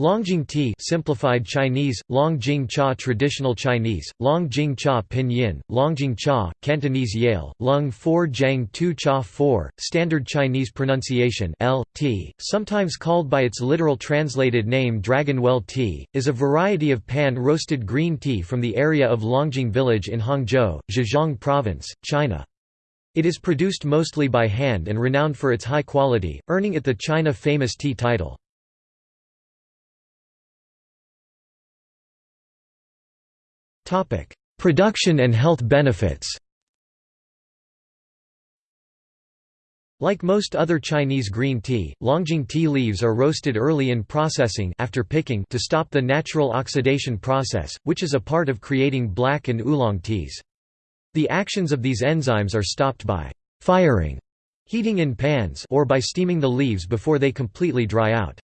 Longjing tea simplified Chinese, Longjing cha traditional Chinese, Longjing cha pinyin, Longjing cha, Cantonese Yale, Lung 4 Jiang 2 cha 4, standard Chinese pronunciation L, tea, sometimes called by its literal translated name Dragonwell tea, is a variety of pan-roasted green tea from the area of Longjing village in Hangzhou, Zhejiang province, China. It is produced mostly by hand and renowned for its high quality, earning it the China famous tea title. Production and health benefits Like most other Chinese green tea, Longjing tea leaves are roasted early in processing after picking to stop the natural oxidation process, which is a part of creating black and oolong teas. The actions of these enzymes are stopped by firing, heating in pans or by steaming the leaves before they completely dry out.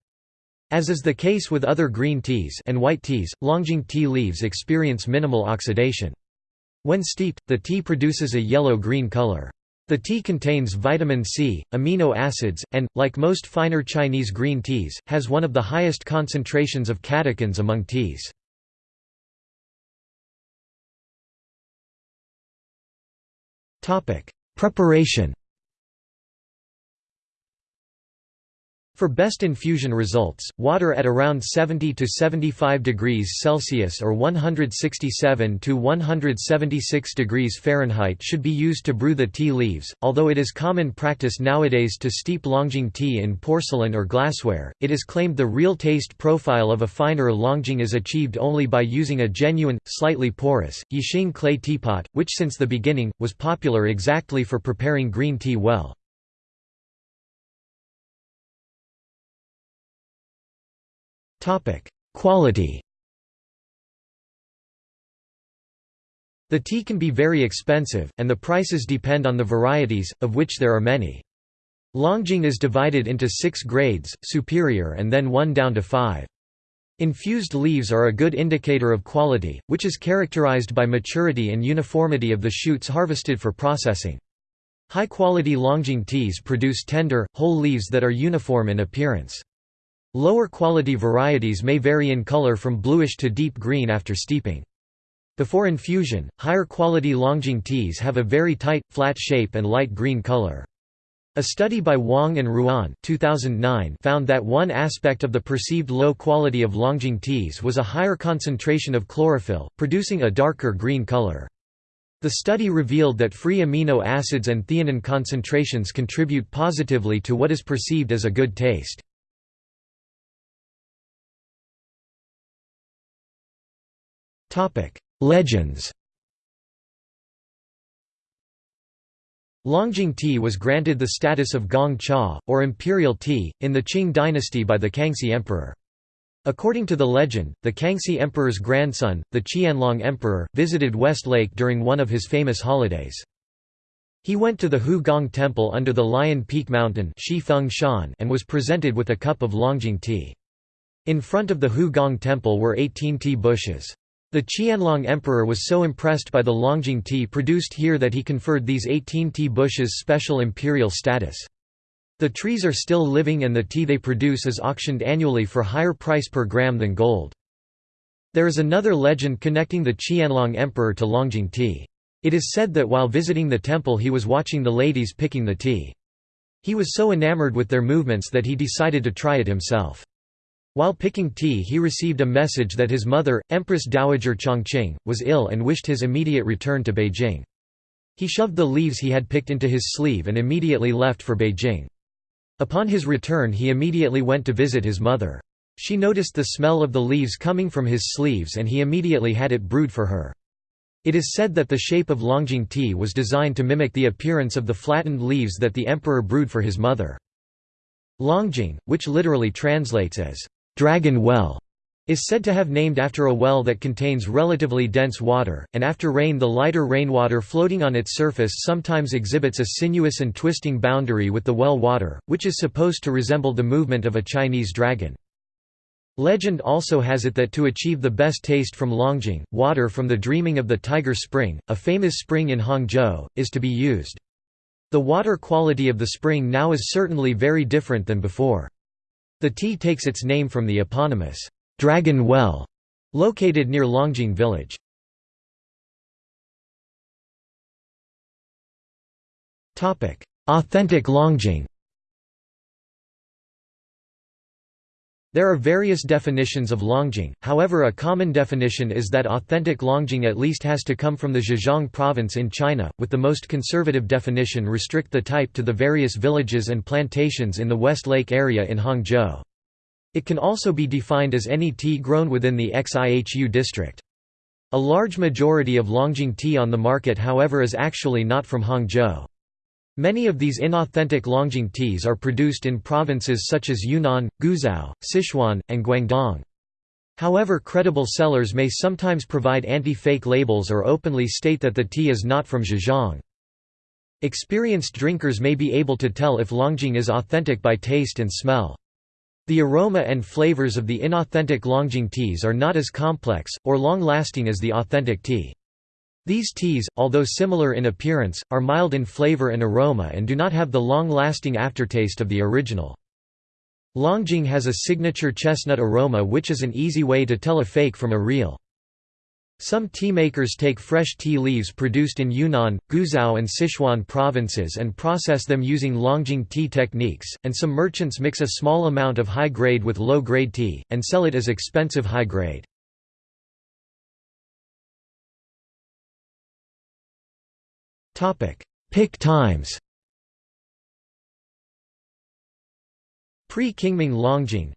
As is the case with other green teas and white teas, Longjing tea leaves experience minimal oxidation. When steeped, the tea produces a yellow-green color. The tea contains vitamin C, amino acids, and, like most finer Chinese green teas, has one of the highest concentrations of catechins among teas. Preparation For best infusion results, water at around 70 to 75 degrees Celsius or 167 to 176 degrees Fahrenheit should be used to brew the tea leaves. Although it is common practice nowadays to steep Longjing tea in porcelain or glassware, it is claimed the real taste profile of a finer Longjing is achieved only by using a genuine, slightly porous, Yixing clay teapot, which since the beginning, was popular exactly for preparing green tea well. Quality The tea can be very expensive, and the prices depend on the varieties, of which there are many. Longjing is divided into six grades, superior and then one down to five. Infused leaves are a good indicator of quality, which is characterized by maturity and uniformity of the shoots harvested for processing. High-quality Longjing teas produce tender, whole leaves that are uniform in appearance. Lower quality varieties may vary in color from bluish to deep green after steeping. Before infusion, higher quality Longjing teas have a very tight, flat shape and light green color. A study by Wang and Ruan 2009 found that one aspect of the perceived low quality of Longjing teas was a higher concentration of chlorophyll, producing a darker green color. The study revealed that free amino acids and theanine concentrations contribute positively to what is perceived as a good taste. Legends Longjing tea was granted the status of gong cha, or imperial tea, in the Qing dynasty by the Kangxi emperor. According to the legend, the Kangxi emperor's grandson, the Qianlong emperor, visited West Lake during one of his famous holidays. He went to the Hu Gong Temple under the Lion Peak Mountain and was presented with a cup of Longjing tea. In front of the Hu Gong Temple were 18 tea bushes. The Qianlong emperor was so impressed by the Longjing tea produced here that he conferred these 18 tea bushes special imperial status. The trees are still living and the tea they produce is auctioned annually for higher price per gram than gold. There is another legend connecting the Qianlong emperor to Longjing tea. It is said that while visiting the temple he was watching the ladies picking the tea. He was so enamored with their movements that he decided to try it himself. While picking tea he received a message that his mother, Empress Dowager Chongqing, was ill and wished his immediate return to Beijing. He shoved the leaves he had picked into his sleeve and immediately left for Beijing. Upon his return he immediately went to visit his mother. She noticed the smell of the leaves coming from his sleeves and he immediately had it brewed for her. It is said that the shape of Longjing tea was designed to mimic the appearance of the flattened leaves that the emperor brewed for his mother. Longjing, which literally translates as Dragon Well is said to have named after a well that contains relatively dense water, and after rain the lighter rainwater floating on its surface sometimes exhibits a sinuous and twisting boundary with the well water, which is supposed to resemble the movement of a Chinese dragon. Legend also has it that to achieve the best taste from Longjing, water from the Dreaming of the Tiger Spring, a famous spring in Hangzhou, is to be used. The water quality of the spring now is certainly very different than before. The tea takes its name from the eponymous Dragon Well, located near Longjing village. Authentic Longjing There are various definitions of Longjing, however a common definition is that authentic Longjing at least has to come from the Zhejiang province in China, with the most conservative definition restrict the type to the various villages and plantations in the West Lake area in Hangzhou. It can also be defined as any tea grown within the Xihu district. A large majority of Longjing tea on the market however is actually not from Hangzhou. Many of these inauthentic Longjing teas are produced in provinces such as Yunnan, Guizhou, Sichuan, and Guangdong. However credible sellers may sometimes provide anti-fake labels or openly state that the tea is not from Zhejiang. Experienced drinkers may be able to tell if Longjing is authentic by taste and smell. The aroma and flavors of the inauthentic Longjing teas are not as complex, or long-lasting as the authentic tea. These teas, although similar in appearance, are mild in flavor and aroma and do not have the long-lasting aftertaste of the original. Longjing has a signature chestnut aroma which is an easy way to tell a fake from a real. Some tea makers take fresh tea leaves produced in Yunnan, Guizhou and Sichuan provinces and process them using Longjing tea techniques, and some merchants mix a small amount of high-grade with low-grade tea, and sell it as expensive high-grade. Topic: Pick times. Pre-Qingming Longjing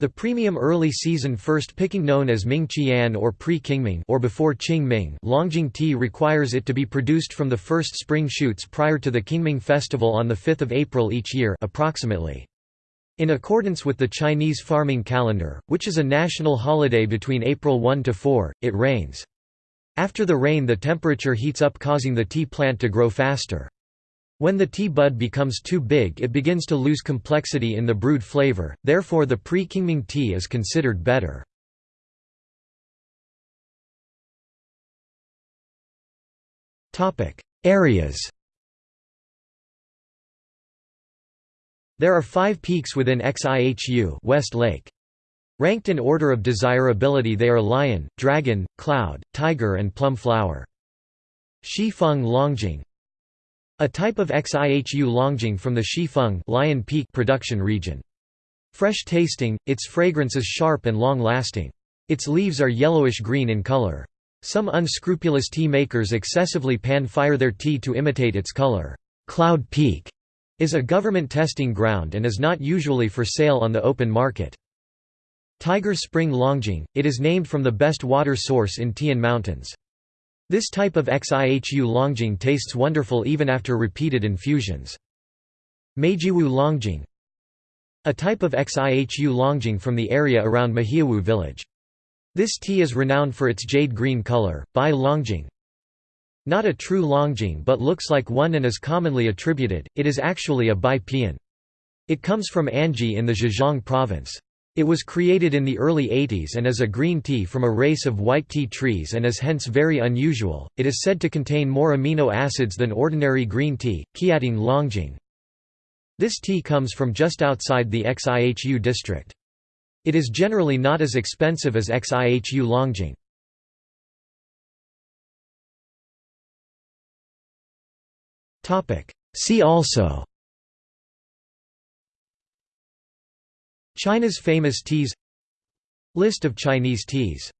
The premium early season first picking known as Ming Qian or pre-Qingming or before Qingming Longjing tea requires it to be produced from the first spring shoots prior to the Qingming festival on the 5th of April each year approximately. In accordance with the Chinese farming calendar, which is a national holiday between April 1 to 4, it rains. After the rain the temperature heats up causing the tea plant to grow faster. When the tea bud becomes too big it begins to lose complexity in the brewed flavor, therefore the pre-Qingming tea is considered better. Areas There are five peaks within Xihu West Lake. Ranked in order of desirability they are lion, dragon, cloud, tiger and plum flower. Shifeng Longjing A type of Xihu Longjing from the Shifeng lion peak production region. Fresh tasting, its fragrance is sharp and long-lasting. Its leaves are yellowish-green in color. Some unscrupulous tea makers excessively pan-fire their tea to imitate its color. Cloud Peak is a government testing ground and is not usually for sale on the open market. Tiger Spring Longjing, it is named from the best water source in Tian Mountains. This type of Xihu Longjing tastes wonderful even after repeated infusions. Meijiawu Longjing A type of Xihu Longjing from the area around Meijiawu village. This tea is renowned for its jade green color, Bai Longjing. Not a true Longjing but looks like one and is commonly attributed, it is actually a Bai Pian. It comes from Anji in the Zhejiang province. It was created in the early 80s and is a green tea from a race of white tea trees and is hence very unusual. It is said to contain more amino acids than ordinary green tea, Qiantang Longjing. This tea comes from just outside the Xihu district. It is generally not as expensive as Xihu Longjing. See also China's famous teas. List of Chinese teas